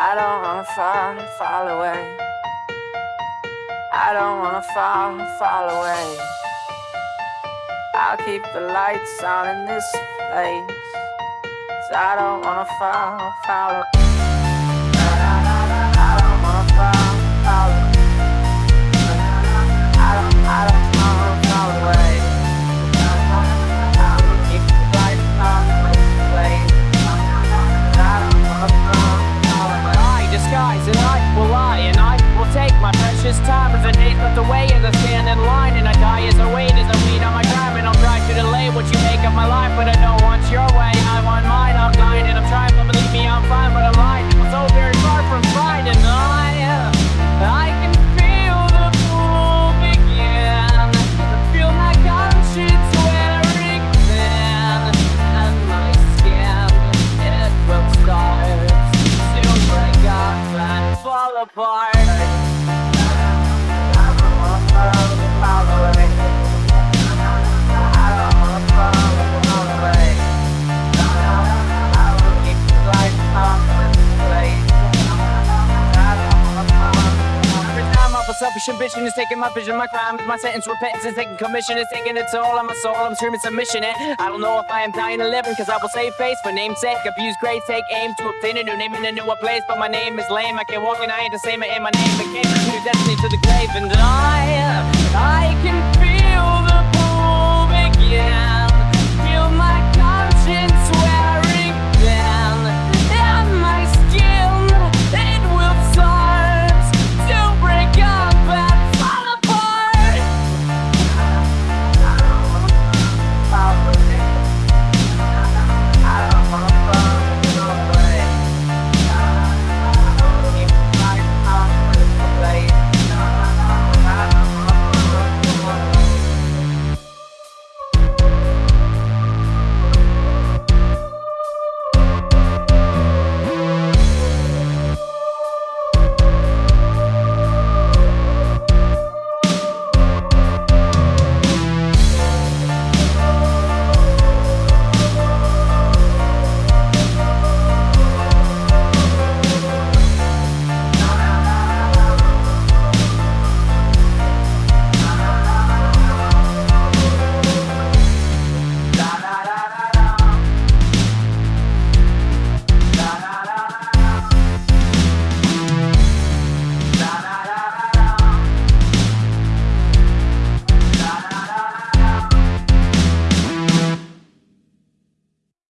I don't wanna fall, fall away. I don't wanna fall, fall away. I'll keep the lights on in this place. 'Cause I don't wanna fall, fall away. Will lie and I will take my precious time as the days slipped away as I stand in line and I die as I wait apart selfish ambition is taking my vision, my crime is my sentence, repentance is taking commission, it's taking its toll on my soul, I'm screaming submission, and I don't know if I am dying or living, cause I will save face for namesake, abuse grace, take aim to obtain a new name in a newer place, but my name is lame, I can't walk and I ain't the same, and my name became new destiny to the grave, and I, I can